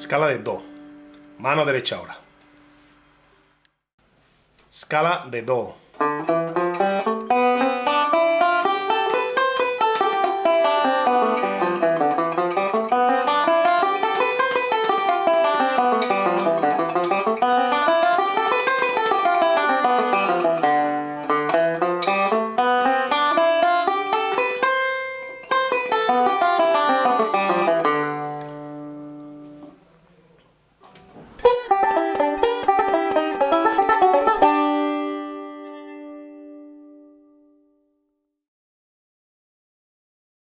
escala de Do. Mano derecha ahora. Escala de Do.